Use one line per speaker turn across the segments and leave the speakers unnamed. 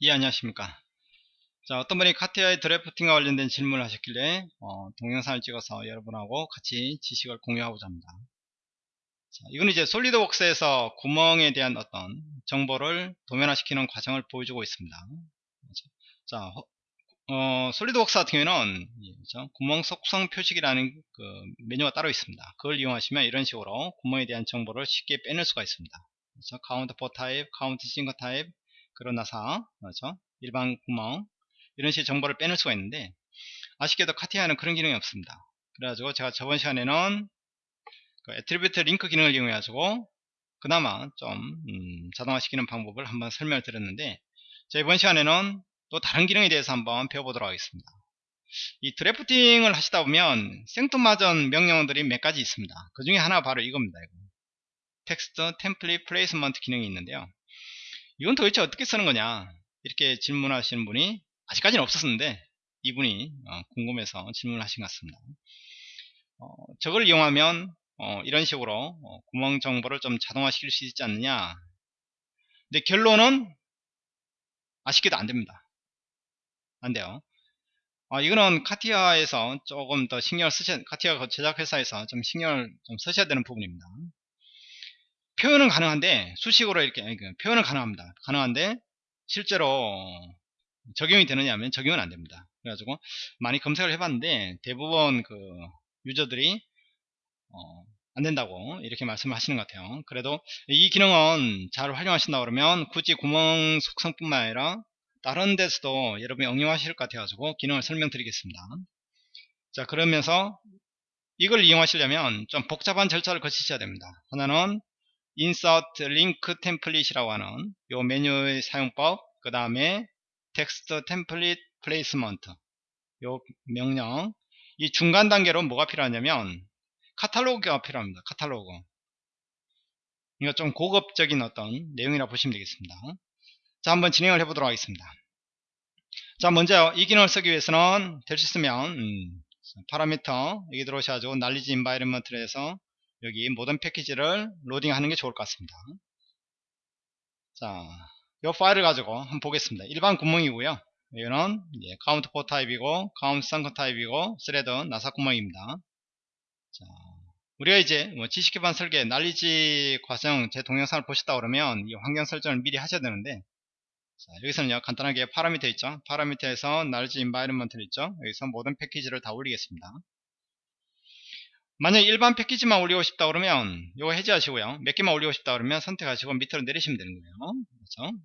예 안녕하십니까. 자 어떤 분이 카티아의 드래프팅과 관련된 질문을 하셨길래 어, 동영상을 찍어서 여러분하고 같이 지식을 공유하고자 합니다. 자, 이건 이제 솔리드웍스에서 구멍에 대한 어떤 정보를 도면화시키는 과정을 보여주고 있습니다. 자 어, 솔리드웍스 같은 경우에는 그렇죠? 구멍 속성 표식이라는 그 메뉴가 따로 있습니다. 그걸 이용하시면 이런 식으로 구멍에 대한 정보를 쉽게 빼낼 수가 있습니다. 그렇죠? counterbore 타입, countersink 타입, 그러나사 그렇죠? 일반 구멍 이런 식의 정보를 빼낼 수가 있는데 아쉽게도 CATIA는 그런 기능이 없습니다 그래가지고 제가 저번 시간에는 그 attribute link 기능을 이용해 가지고 그나마 좀 음, 자동화시키는 방법을 한번 설명을 드렸는데 자 이번 시간에는 또 다른 기능에 대해서 한번 배워보도록 하겠습니다 이 drafting을 하시다 보면 생뚱맞은 명령어들이 몇 가지 있습니다 그 중에 하나가 바로 이겁니다 이거. text template placement 기능이 있는데요 이건 도대체 어떻게 쓰는 거냐? 이렇게 질문하시는 분이 아직까지는 없었는데 이분이 어, 궁금해서 질문하신 것 같습니다. 어, 저걸 이용하면 어, 이런 식으로 어, 구멍 정보를 좀 자동화 시킬 수 있지 않느냐? 근데 결론은 아쉽게도 안됩니다. 안돼요. 어, 이거는 카티아에서 조금 더 신경을 쓰셔 카티아 제작회사에서 좀 신경을 좀 쓰셔야 되는 부분입니다 표현은 가능한데 수식으로 이렇게 그 표현은 가능합니다. 가능한데 실제로 적용이 되느냐 하면 적용은 안 됩니다. 그래가지고 많이 검색을 해봤는데 대부분 그 유저들이 어, 안 된다고 이렇게 말씀을 하시는 것 같아요. 그래도 이 기능은 잘 활용하신다 그러면 굳이 구멍 속성뿐만 아니라 다른 데서도 여러분이 응용하실 것 같아가지고 기능을 설명드리겠습니다. 자 그러면서 이걸 이용하시려면 좀 복잡한 절차를 거치셔야 됩니다. 하나는 insert link template이라고 하는 요 메뉴의 사용법 그 다음에 text template placement 요 명령. 이 중간 단계로 뭐가 필요하냐면 카탈로그가 필요합니다 카탈로그. 이거 좀 고급적인 어떤 내용이라 보시면 되겠습니다. 자 한번 진행을 해 보도록 하겠습니다. 자 먼저 이 기능을 쓰기 위해서는 될 수 있으면 음, 파라미터 여기 들어오셔가지고 knowledge environment를 해서 여기 모든 패키지를 로딩하는 게 좋을 것 같습니다. 자, 이 파일을 가지고 한번 보겠습니다. 일반 구멍이고요. 이거는 counterbore 타입이고 countersunk 타입이고 thread 나사 구멍입니다. 자, 우리가 이제 뭐 지식 기반 설계 knowledge 과정 제 동영상을 보셨다 그러면 이 환경 설정을 미리 하셔야 되는데 자, 여기서는요 간단하게 파라미터 있죠 파라미터에서 knowledge environment 있죠 여기서 모든 패키지를 다 올리겠습니다 만약 일반 패키지만 올리고 싶다 그러면 이거 해제하시고요. 몇 개만 올리고 싶다 그러면 선택하시고 밑으로 내리시면 되는 거예요. 그렇죠?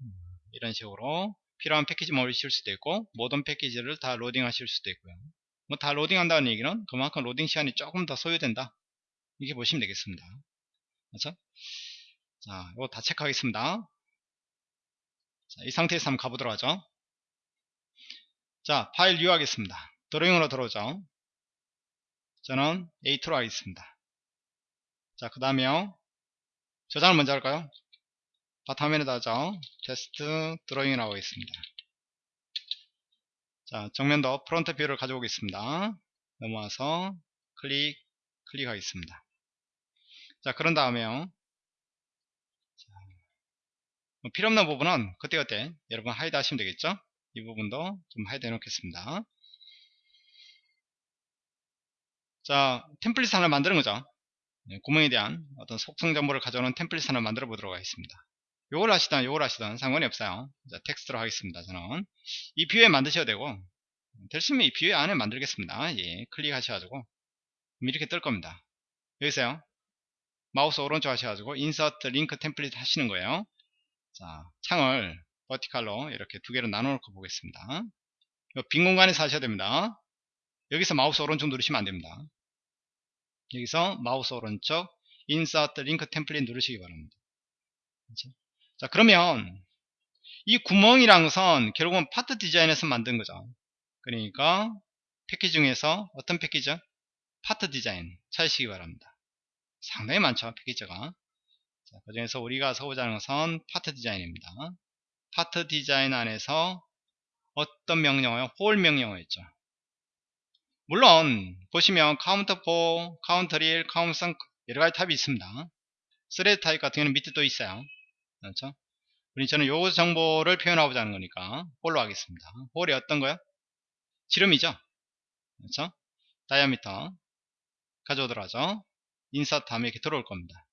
이런 식으로 필요한 패키지만 올리실 수도 있고 모든 패키지를 다 로딩 하실 수도 있고요. 뭐 다 로딩 한다는 얘기는 그만큼 로딩 시간이 조금 더 소요된다. 이렇게 보시면 되겠습니다. 그렇죠? 자 이거 다 체크하겠습니다. 자, 이 상태에서 한번 가보도록 하죠. 자 파일 유하겠습니다. 드로잉으로 들어오죠 저는 A2로 하겠습니다. 자, 그 다음에 저장을 먼저 할까요? 바탕화면에다 죠 테스트 드로잉이라고 하겠습니다. 자, 정면도 front view를 가져오겠습니다. 넘어와서 클릭, 클릭하겠습니다. 자, 그런 다음에요. 뭐 필요없는 부분은 그때그때 여러분 hide 하시면 되겠죠? 이 부분도 좀 hide 해놓겠습니다. 자, 템플릿 하나 만드는 거죠. 네, 구멍에 대한 어떤 속성 정보를 가져오는 템플릿 하나 만들어 보도록 하겠습니다. 요걸 하시든 요걸 하시든 상관이 없어요. 자, 텍스트로 하겠습니다. 저는 이 view에 만드셔도 되고 될수 있으면 이 view에 안에 만들겠습니다. 예, 클릭하셔가지고 이렇게 뜰 겁니다. 여기서요. 마우스 오른쪽 하셔가지고 insert link template 하시는 거예요. 자, 창을 버티칼로 이렇게 두 개로 나눠 놓고 보겠습니다. 빈 공간에서 하셔야 됩니다. 여기서 마우스 오른쪽 누르시면 안됩니다. 여기서 마우스 오른쪽 insert link template 누르시기 바랍니다. 그렇죠? 자 그러면 이 구멍이란 것은 결국은 part design에서 만든 거죠. 그러니까 패키지 중에서 어떤 패키지? part design 찾으시기 바랍니다. 상당히 많죠 패키지가. 그 중에서 우리가 써보자는 것은 part design입니다. part design 안에서 어떤 명령어요? hole 명령어였죠. 물론 보시면 counterbore, 카운터 1, countersunk 여러가지 타입이 있습니다 thread 타입 같은 경우는 밑에 또 있어요 그렇죠 우리 저는 요 정보를 표현하고자 하는 거니까 hole로 하겠습니다. hole이 어떤 거요? 지름이죠. 그렇죠? diameter 가져오도록 하죠. insert 하면 이렇게 들어올 겁니다.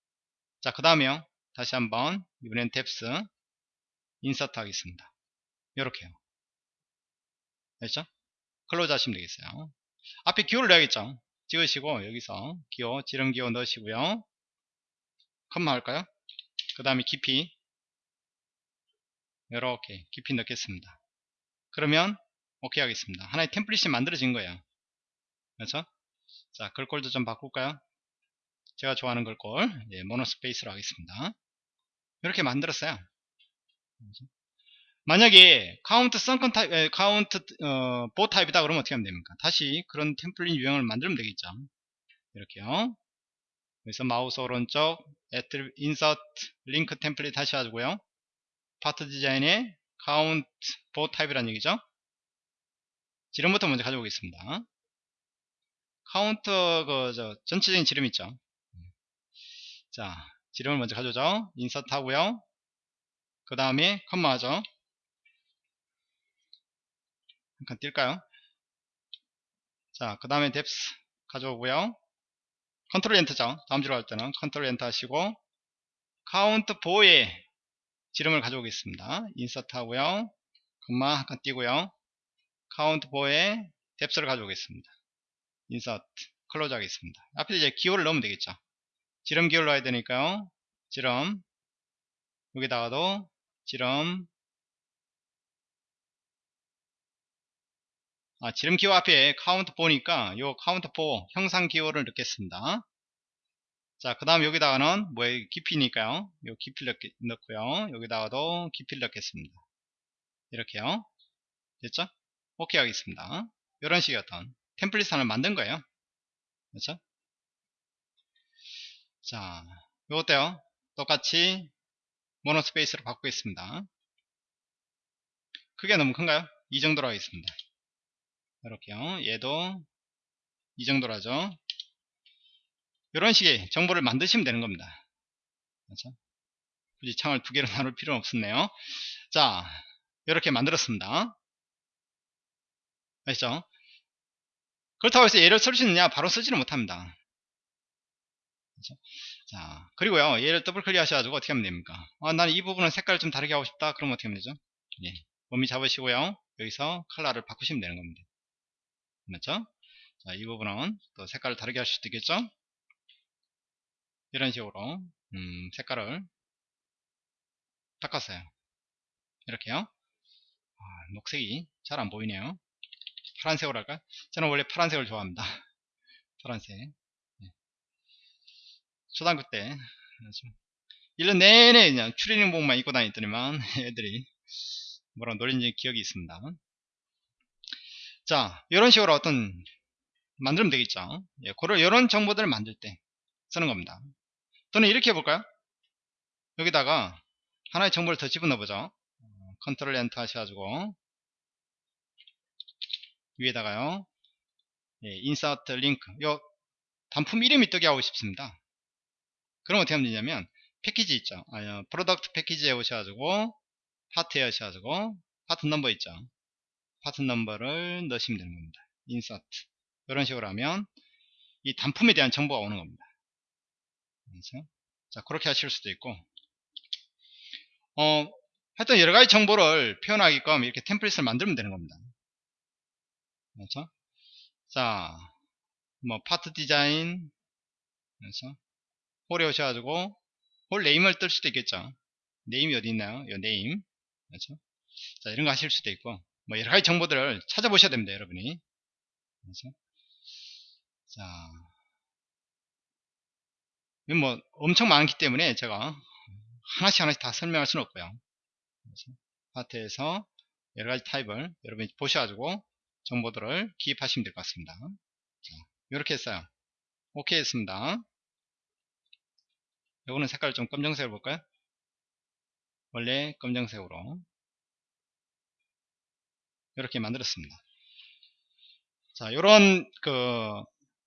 자, 그 다음에요. 다시 한번 이번엔 depth insert 하겠습니다. 요렇게요. 됐죠? close 하시면 되겠어요. 앞에 기호를 넣어야겠죠? 찍으시고 여기서 기호, 지름 기호 넣으시고요. 콤마 할까요? 그 다음에 깊이 이렇게 깊이 넣겠습니다. 그러면 오케이 하겠습니다. 하나의 템플릿이 만들어진 거예요. 그렇죠? 자, 글꼴도 좀 바꿀까요? 제가 좋아하는 글꼴 예, monospace로 하겠습니다. 이렇게 만들었어요. 그렇죠? 만약에 countersunk 타입, 에, 카운트 어, bore 타입이다 그러면 어떻게 하면 됩니까? 다시 그런 템플릿 유형을 만들면 되겠죠. 이렇게요. 그래서 마우스 오른쪽 insert link template 다시 하고요. part design에 counterbore 타입이라는 얘기죠. 지름부터 먼저 가져오겠습니다. 카운터 그저 전체적인 지름 있죠. 자, 지름을 먼저 가져오죠. insert 하고요. 그 다음에 콤마 하죠. 잠깐 띌까요? 자, 그 다음에 depth 가져오고요. control enter죠. 다음 줄로 할 때는 control enter 하시고 counterbore에 지름을 가져오겠습니다. insert 하고요. 콤마 잠깐 띄고요. counterbore에 depth를 가져오겠습니다. insert close 하겠습니다. 앞에 이제 기호를 넣으면 되겠죠. 지름 기호를 넣어야 되니까요. 지름 여기다가도 지름 아, 지름 기호 앞에 counterbore니까 요 counterbore 형상 기호를 넣겠습니다. 자, 그 다음 여기다가는 뭐 깊이니까요. 요 깊이를 넣고요. 여기다가도 깊이를 넣겠습니다. 이렇게요. 됐죠? 오케이 하겠습니다. 이런 식의 어떤 템플릿 하나 만든 거예요. 그렇죠? 자, 요것도요. 똑같이 모노 스페이스로 바꾸겠습니다. 크게 너무 큰가요? 이 정도로 하겠습니다. 이렇게요. 얘도 이 정도로 하죠. 이런 식의 정보를 만드시면 되는 겁니다. 그렇죠? 굳이 창을 두 개로 나눌 필요는 없었네요. 자, 이렇게 만들었습니다. 아시죠? 그렇다고 해서 얘를 쓸 수 있느냐? 바로 쓰지는 못합니다. 그렇죠? 자, 그리고요, 얘를 더블 클릭 하셔가지고 어떻게 하면 됩니까? 아, 나는 이 부분은 색깔을 좀 다르게 하고 싶다. 그러면 어떻게 하면 되죠? 예. 범위 잡으시고요. 여기서 컬러를 바꾸시면 되는 겁니다. 맞죠? 자, 이 부분은 또 색깔을 다르게 할 수도 있겠죠? 이런 식으로, 음, 색깔을 바꿨어요. 이렇게요. 아, 녹색이 잘 안 보이네요. 파란색으로 할까요? 저는 원래 파란색을 좋아합니다. 파란색. 네. 초등학교 때 1년 내내 그냥 추리닝복만 입고 다녔더니만 애들이 뭐라 노린지 기억이 있습니다. 자, 이런 식으로 어떤 만들면 되겠죠. 예, 그런 이런 정보들을 만들 때 쓰는 겁니다. 또는 이렇게 해볼까요? 여기다가 하나의 정보를 더 집어넣어 보죠. Ctrl Enter 하셔가지고 위에다가요. 예, Insert Link. 요 단품 이름이 뜨게 하고 싶습니다. 그럼 어떻게 하면 되냐면 패키지 있죠. 아, Product Package에 오셔가지고 파트에 오셔가지고 Part Number 있죠. Part Number를 넣으시면 되는 겁니다. Insert. 이런 식으로 하면 이 단품에 대한 정보가 오는 겁니다. 그렇죠? 자, 그렇게 하실 수도 있고, 어, 하여튼 여러 가지 정보를 표현하게끔 이렇게 템플릿을 만들면 되는 겁니다. 그렇죠? 자, 뭐 Part Design 그래서 Hole에 오셔가지고 Hole Name을 뜰 수도 있겠죠. Name이 어디 있나요? 이 Name 그렇죠? 자 이런 거 하실 수도 있고 뭐 여러 가지 정보들을 찾아보셔야 됩니다, 여러분이. 그렇죠? 자, 뭐 엄청 많기 때문에 제가 하나씩 하나씩 다 설명할 수는 없고요. 파트에서 여러 가지 타입을 여러분이 보셔가지고 정보들을 기입하시면 될 것 같습니다. 자, 이렇게 했어요. 오케이 했습니다. 요거는 색깔 좀 검정색으로 볼까요? 원래 검정색으로 이렇게 만들었습니다. 자, 요런 그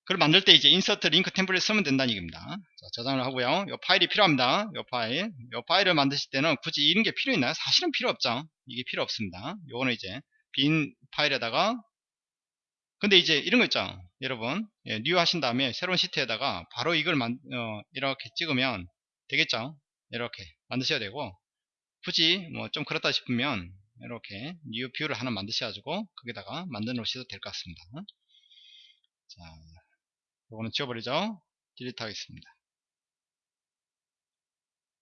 그걸 만들 때 이제 인서트 링크 템플릿 쓰면 된다는 얘기입니다. 자, 저장을 하고요. 이 파일이 필요합니다. 이 파일. 이 파일을 만드실 때는 굳이 이런 게 필요 있나요? 사실은 필요 없죠. 이게 필요 없습니다. 요거는 이제 빈 파일에다가 근데 이제 이런 거 있죠. 여러분, 예, New 하신 다음에 새로운 시트에다가 바로 이걸 만, 어, 이렇게 찍으면 되겠죠. 이렇게 만드셔야 되고 굳이 뭐 좀 그렇다 싶으면 이렇게 New View를 하나 만드셔가지고 거기다가 만들어 놓으셔도 될 것 같습니다. 자, 이거는 지워버리죠. Delete 하겠습니다.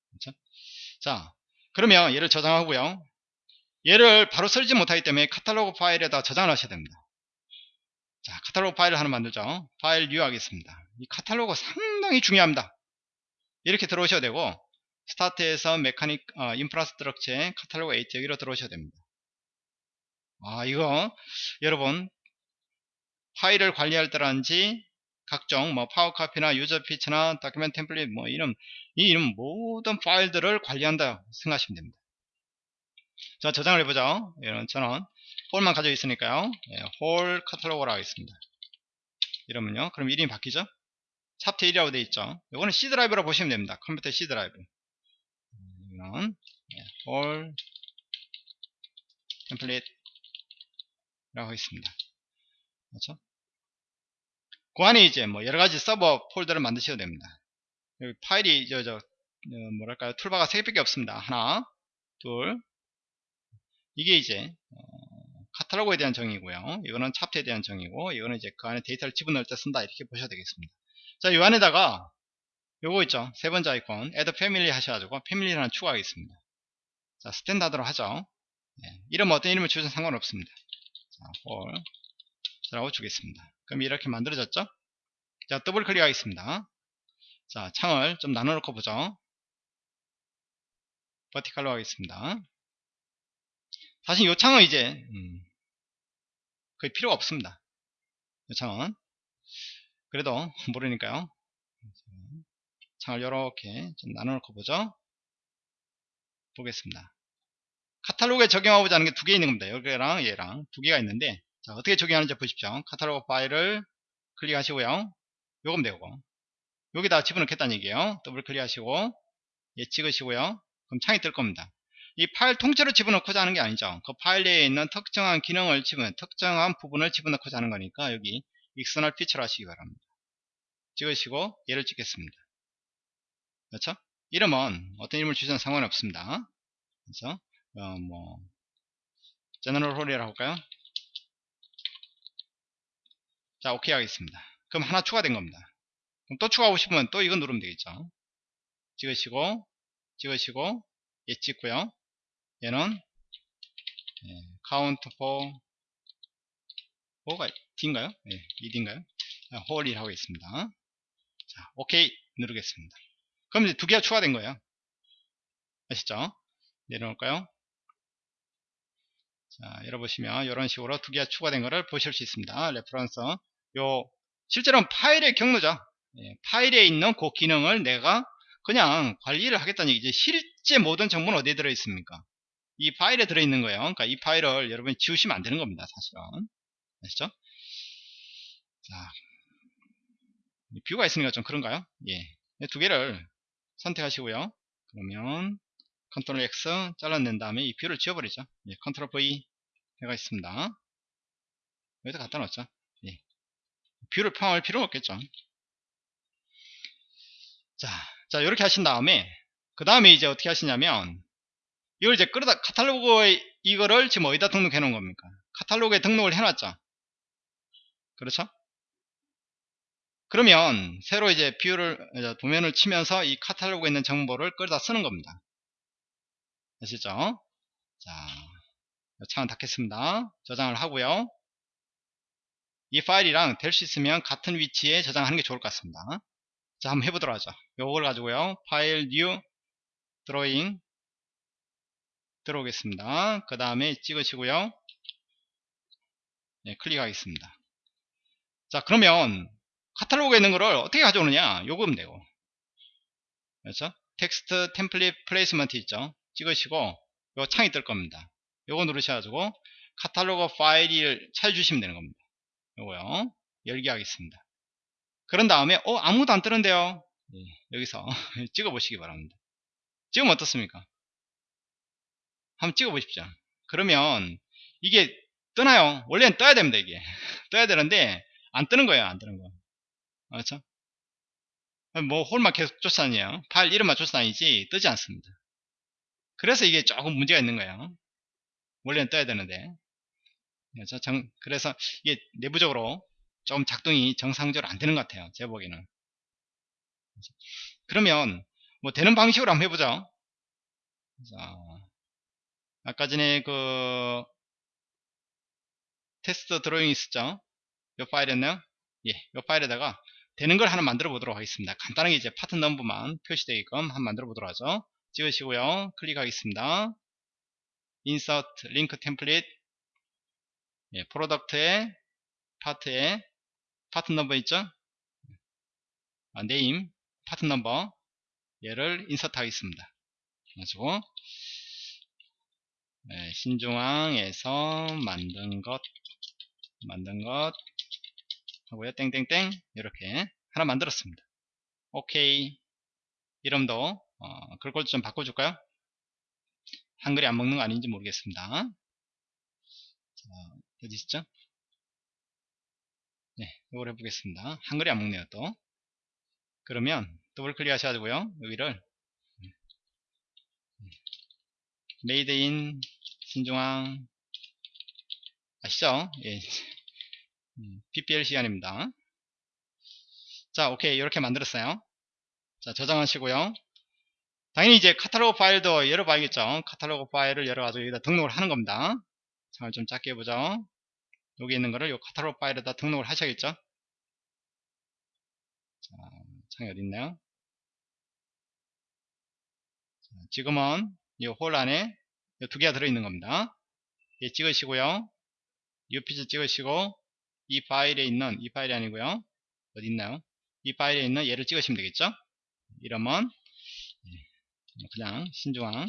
그렇죠? 자, 그러면 얘를 저장하고요. 얘를 바로 쓰지 못하기 때문에 카탈로그 파일에다 저장을 하셔야 됩니다. 자, 카탈로그 파일을 하나 만들죠. File New 하겠습니다. 이 카탈로그 상당히 중요합니다. 이렇게 들어오셔야 되고 Start에서 Mechanic 어, Infrastructure에 Catalog Editor 여기로 들어오셔야 됩니다. 아, 이거 여러분 파일을 관리할 때라든지 각종 뭐 Power Copy나 User Feature나 Document Template 뭐 이런 이 이런 모든 파일들을 관리한다 생각하시면 됩니다. 자 저장을 해보죠. 이런 저는 Hole만 가지고 있으니까요. 예, Hole Catalog로 하겠습니다. 이러면요. 그럼 이름이 바뀌죠? 찹트 1이라고 되어 있죠. 이거는 C 드라이브라고 보시면 됩니다. 컴퓨터 C 드라이브. 이런 예, Hole Template 라고 하겠습니다. 그렇죠? 그 안에 이제 뭐 여러 가지 sub 폴더를 만드셔도 됩니다. 여기 파일이 저, 저, 어, 뭐랄까요. toolbar가 3개밖에 없습니다. 하나, 둘. 이게 이제, 어, 카탈로그에 대한 정의고요. 이거는 찹트에 대한 정의고, 이거는 이제 그 안에 데이터를 집어넣을 때 쓴다. 이렇게 보셔야 되겠습니다. 자, 이 안에다가, 요거 있죠. 세 번째 아이콘, Add Family 하셔가지고, 패밀리 하나 추가하겠습니다. 자, 스탠다드로 하죠. 네, 이름 어떤 이름을 주셔도 상관없습니다. 자, Hole. 라고 주겠습니다. 그럼 이렇게 만들어졌죠? 자, 더블 클릭하겠습니다. 자, 창을 좀 나눠 놓고 보죠. 버티칼로 하겠습니다. 사실 이 창은 이제 음, 거의 필요가 없습니다. 이 창은 그래도 모르니까요. 창을 이렇게 좀 나눠놓고 보죠. 보겠습니다. 카탈로그에 적용하고자 하는 게 두 개 있는 겁니다. 여기랑 얘랑 두 개가 있는데 자, 어떻게 적용하는지 보십시오. 카탈로그 파일을 클릭하시고요. 요금 되고 여기다 집어넣겠다는 얘기예요. 더블 클릭하시고 예 찍으시고요. 그럼 창이 뜰 겁니다. 이 파일 통째로 집어넣고자 하는 게 아니죠. 그 파일 내에 있는 특정한 기능을 집어 특정한 부분을 집어넣고자 하는 거니까 여기 익스널 피처를 하시기 바랍니다. 찍으시고 얘를 찍겠습니다. 그렇죠? 이름은 어떤 이름을 주셔도 상관없습니다. 그렇죠? 어, 뭐 제너럴 홀이라고 할까요? 자 오케이 하겠습니다 그럼 하나 추가된 겁니다 그럼 또 추가하고 싶으면 또 이거 누르면 되겠죠 찍으시고 찍으시고 얘 찍고요 얘는 예, count for 5가 D인가요? 예, 2D인가요? Hole1 하고 있습니다 자 오케이 누르겠습니다 그럼 이제 두 개가 추가된 거예요 아시죠? 내려놓을까요? 자, 열어보시면 이런 식으로 두 개가 추가된 것을 보실 수 있습니다. Reference 요 실제로는 파일의 경로죠. 예, 파일에 있는 그 기능을 내가 그냥 관리를 하겠다는 얘기지 실제 모든 정보는 어디에 들어있습니까? 이 파일에 들어있는 거예요. 그러니까 이 파일을 여러분이 지우시면 안 되는 겁니다. 사실은. 아시죠? 자, view가 있으니까 좀 그런가요? 예. 두 개를 선택하시고요. 그러면 Ctrl X 잘라낸 다음에 이 view를 지워버리죠. 예, Ctrl V 해가 있습니다. 여기다 갖다 놓죠. 예. view를 포함할 필요는 없겠죠. 자, 자, 이렇게 하신 다음에, 그 다음에 이제 어떻게 하시냐면, 이걸 이제 끌어다, 카탈로그에 이거를 지금 어디다 등록해 놓은 겁니까? 카탈로그에 등록을 해놨죠. 그렇죠? 그러면, 새로 이제 view를, 도면을 치면서 이 카탈로그에 있는 정보를 끌어다 쓰는 겁니다. 아시죠? 자, 창을 닫겠습니다. 저장을 하고요. 이 파일이랑 될 수 있으면 같은 위치에 저장하는 게 좋을 것 같습니다. 자, 한번 해보도록 하죠. 요걸 가지고요. File, New, Drawing 들어오겠습니다. 그 다음에 찍으시고요. 네, 클릭하겠습니다. 자, 그러면 카탈로그에 있는 거를 어떻게 가져오느냐? 요거 면 되고. 그렇죠? Text Template Placement 있죠? 찍으시고 요 창이 뜰 겁니다. 요거 누르셔가지고 카탈로그 파일을 찾아주시면 되는 겁니다. 요거요. 열기 하겠습니다. 그런 다음에 어 아무도 안 뜨는데요 예, 여기서 찍어 보시기 바랍니다 지금 어떻습니까 한번 찍어 보십시오 그러면 이게 뜨나요 원래는 떠야 됩니다 이게 떠야 되는데 안 뜨는 거예요 안 뜨는 거 그렇죠? 뭐 홀만 계속 쫓아다녀요. 파일 이름만 쫓아다니지 뜨지 않습니다. 그래서 이게 조금 문제가 있는 거예요. 원래는 떠야 되는데. 그래서, 정, 그래서 이게 내부적으로 좀 작동이 정상적으로 안 되는 것 같아요 제 보기에는. 그러면 뭐 되는 방식으로 한번 해보죠. 자, 아까 전에 그 테스트 드로잉 있었죠? 이 파일이었나요? 예, 이 파일에다가 되는 걸 하나 만들어 보도록 하겠습니다. 간단하게 이제 part number만 표시되게끔 한번 만들어 보도록 하죠. 찍으시고요. 클릭하겠습니다. insert link template 예, product에 part에 part number 있죠? 아, name part number 얘를 insert 하겠습니다. 가지고 네, 신중앙에서 만든 것 만든 것 하고요. 땡땡땡. 이렇게 하나 만들었습니다. 오케이. 이름도 어, 글꼴 좀 바꿔줄까요? 한글이 안 먹는 거 아닌지 모르겠습니다. 자, 어디 있죠? 네 이걸 해보겠습니다. 한글이 안 먹네요 또. 그러면 더블 클릭 하셔가지고요 여기를. made in 신중앙. 아시죠? 예. PPL 시간입니다. 자, 오케이. 이렇게 만들었어요. 자, 저장하시고요. 당연히 이제 카탈로그 파일도 열어봐야겠죠. 카탈로그 파일을 열어가지고 여기다 등록을 하는 겁니다. 창을 좀 작게 해보죠. 여기 있는 거를 이 카탈로그 파일에다 등록을 하셔야겠죠. 자, 창이 어디 있나요? 자, 지금은 이 홀 안에 두 개가 들어있는 겁니다. 예, 찍으시고요. UPG 찍으시고 이 파일에 있는 이 파일이 아니고요. 어디 있나요? 이 파일에 있는 얘를 찍으시면 되겠죠? 이러면 예, 그냥 신중앙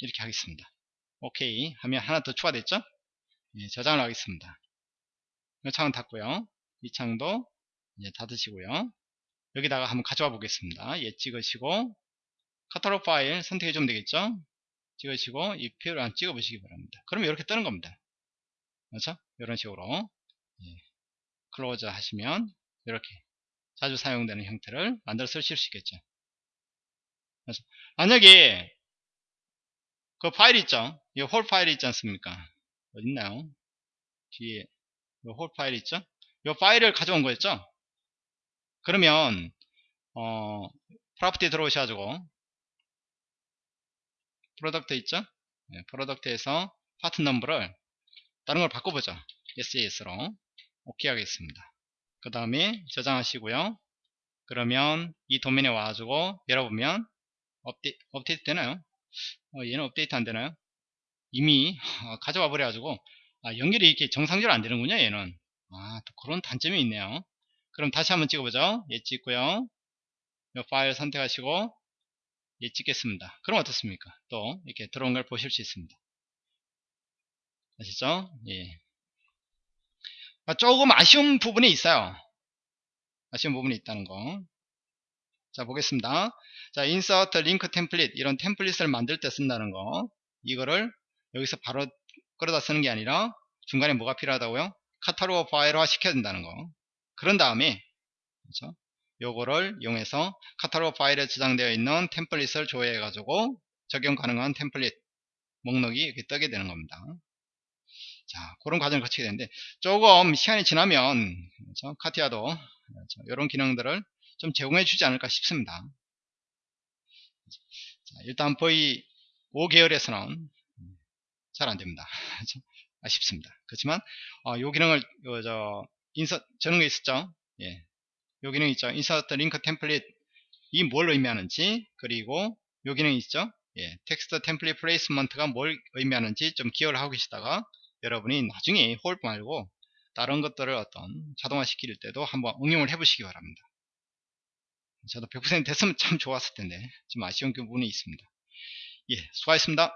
이렇게 하겠습니다. 오케이 하면 하나 더 추가됐죠? 예, 저장을 하겠습니다. 이 창은 닫고요. 이 창도 이제 닫으시고요. 여기다가 한번 가져와 보겠습니다. 얘 찍으시고 카탈로그 파일 선택해 주면 되겠죠? 찍으시고 이 표를 찍어 보시기 바랍니다. 그러면 이렇게 뜨는 겁니다. 그렇죠? 이런 식으로 예, close 하시면 이렇게 자주 사용되는 형태를 만들어 쓰실 수 있겠죠. 그래서 만약에 그 파일 있죠? 이 hole 파일이 있지 않습니까? 어디 있나요? 뒤에 hole 파일 있죠? 이 파일을 가져온 거였죠? 그러면 어, property 들어오셔가지고 product 있죠? 네, product에서 part number를 다른 걸 바꿔보죠. SAS로 오케이 하겠습니다. 그 다음에 저장하시고요. 그러면 이 도면에 와가지고 열어보면 업데, 업데이트 되나요? 어, 얘는 업데이트 안 되나요? 이미 어, 가져와 버려가지고 아, 연결이 이렇게 정상적으로 안 되는군요 얘는 아, 또 그런 단점이 있네요 그럼 다시 한번 찍어보죠 얘 찍고요 이 파일 선택하시고 얘 찍겠습니다 그럼 어떻습니까 또 이렇게 들어온 걸 보실 수 있습니다 아시죠 예. 아, 조금 아쉬운 부분이 있어요. 아쉬운 부분이 있다는 거. 자, 보겠습니다. 자, insert link 이런 템플릿을 만들 때 쓴다는 거. 이거를 여기서 바로 끌어다 쓰는 게 아니라 중간에 뭐가 필요하다고요? 카탈로그 파일화 시켜야 된다는 거. 그런 다음에 그렇죠? 요거를 이용해서 카탈로그 파일에 저장되어 있는 템플릿을 조회해 가지고 적용 가능한 템플릿 목록이 이렇게 뜨게 되는 겁니다. 자, 그런 과정을 거치게 되는데 조금 시간이 지나면 그렇죠? 카티아도 그렇죠? 이런 기능들을 좀 제공해 주지 않을까 싶습니다. 자, 일단 V 5계열에서는 잘 안됩니다. 그렇죠? 아쉽습니다. 그렇지만 어, 이 기능을 요, 저 인서 저런 게 있었죠. 예, 요 기능 있죠. insert link template 이 뭘 의미하는지 그리고 요 기능 있죠. 예, text template placement가 뭘 의미하는지 좀 기억을 하고 계시다가 여러분이 나중에 hole 말고 다른 것들을 어떤 자동화 시킬 때도 한번 응용을 해 보시기 바랍니다. 저도 100% 됐으면 참 좋았을 텐데 좀 아쉬운 부분이 있습니다. 예 수고하셨습니다